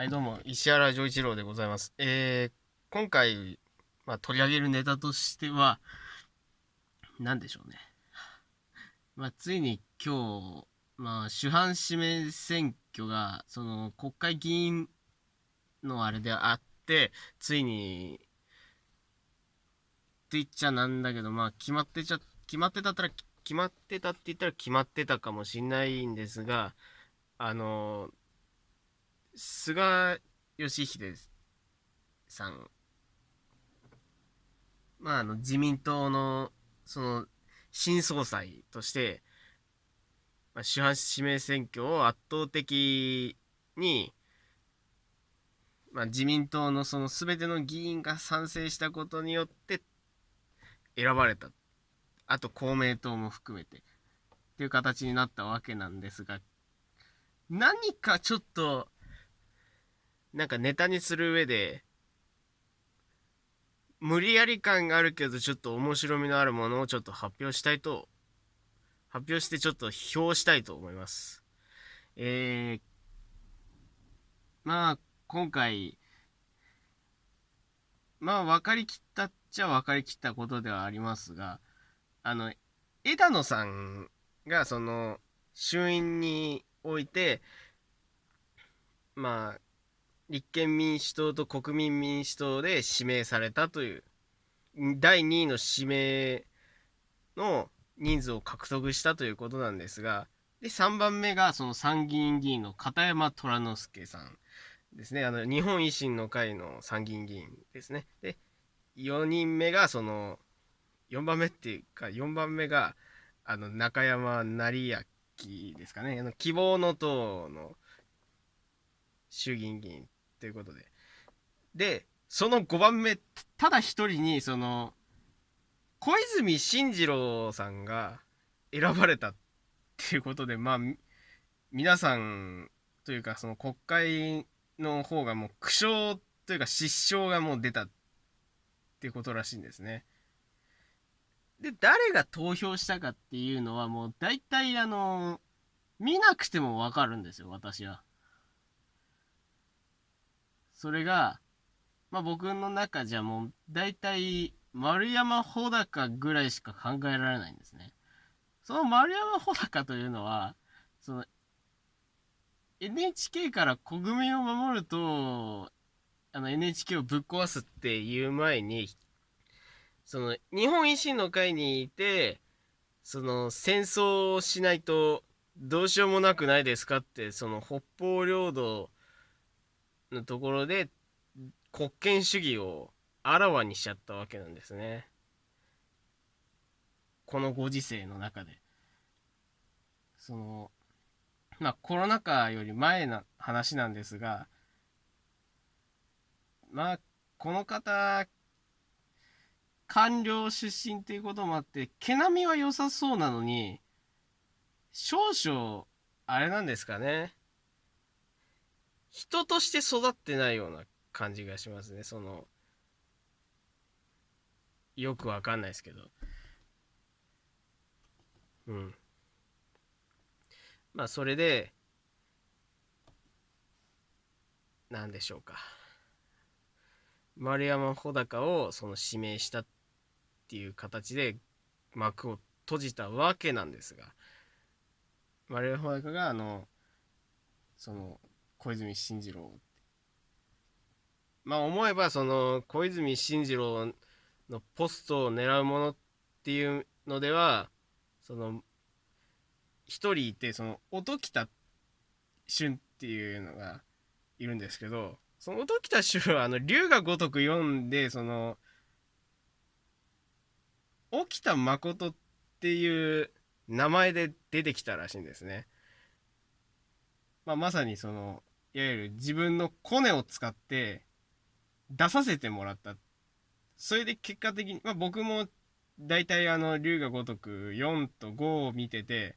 はい、どうも、石原丈一郎でございます。えー、今回、まあ、取り上げるネタとしては、何でしょうね。まあ、ついに今日、まあ、主犯指名選挙が、その、国会議員のあれであって、ついに、って言っちゃなんだけど、まあ、決まってちゃ、決まってたったら、決まってたって言ったら決まってたかもしんないんですが、あの菅義偉さん、まあ、あの、自民党の、その、新総裁として、まあ、主犯指名選挙を圧倒的に、まあ、自民党のその全ての議員が賛成したことによって選ばれた。あと公明党も含めて。っていう形になったわけなんですが、何かちょっと、なんかネタにする上で、無理やり感があるけど、ちょっと面白みのあるものをちょっと発表したいと、発表してちょっと評したいと思います。えー、まあ、今回、まあ、分かりきったっちゃ分かりきったことではありますが、あの、枝野さんが、その、衆院において、まあ、立憲民主党と国民民主党で指名されたという第2位の指名の人数を獲得したということなんですがで3番目がその参議院議員の片山虎之助さんですね。あの日本維新の会の参議院議員ですね。で4人目がその4番目っていうか4番目があの中山成明ですかね。あの希望の党の衆議院議員。ということで。で、その5番目、ただ一人に、その、小泉進次郎さんが選ばれたっていうことで、まあ、皆さんというか、その国会の方がもう苦笑というか失笑がもう出たっていうことらしいんですね。で、誰が投票したかっていうのはもう大体あの、見なくてもわかるんですよ、私は。それが、まあ僕の中じゃもう大体丸山穂高ぐらいしか考えられないんですね。その丸山穂高というのは、その NHK から国民を守ると、あの NHK をぶっ壊すっていう前に、その日本維新の会にいて、その戦争をしないとどうしようもなくないですかって、その北方領土のところで国権主義をあらわにしちゃったわけなんですね。このご時世の中で。その、まあコロナ禍より前の話なんですが、まあこの方、官僚出身っていうこともあって、毛並みは良さそうなのに、少々、あれなんですかね。人として育ってないような感じがしますね。そのよくわかんないですけど。うん。まあそれで何でしょうか。丸山穂高をその指名したっていう形で幕を閉じたわけなんですが丸山穂高があのその小泉進次郎まあ思えばその小泉進次郎のポストを狙うものっていうのではその一人いてその音喜多俊っていうのがいるんですけどその音喜多俊はあの龍が如く読んでその沖田誠っていう名前で出てきたらしいんですね。まあ、まさにそのいわゆる自分のコネを使って出させてもらった。それで結果的に、まあ僕も大体あの、龍が如く4と5を見てて、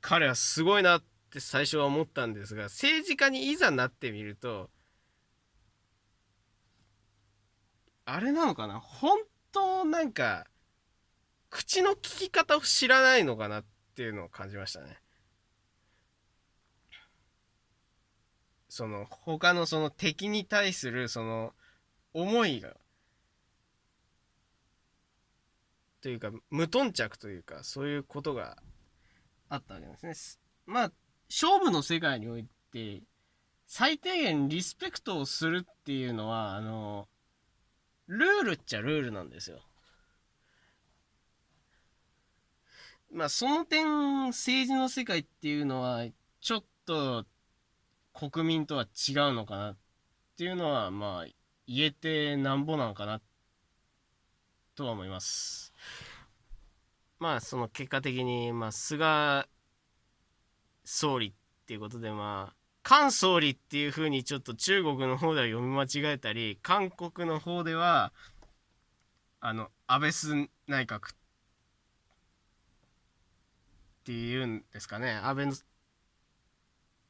彼はすごいなって最初は思ったんですが、政治家にいざなってみると、あれなのかな？本当なんか、口の利き方を知らないのかなっていうのを感じましたね。その他のその敵に対するその思いがというか無頓着というかそういうことがあったわけですね。まあ勝負の世界において最低限リスペクトをするっていうのはあのルールっちゃルールなんですよ。まあその点政治の世界っていうのはちょっと国民とは違うのかなっていうのはまあ言えてなんぼなんかなとは思います。まあその結果的にまあ菅総理っていうことでまあ菅総理っていう風にちょっと中国の方では読み間違えたり韓国の方ではあの安倍晋内閣っていうんですかね安倍